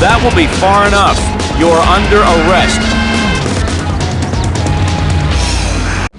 That will be far enough. You are under arrest.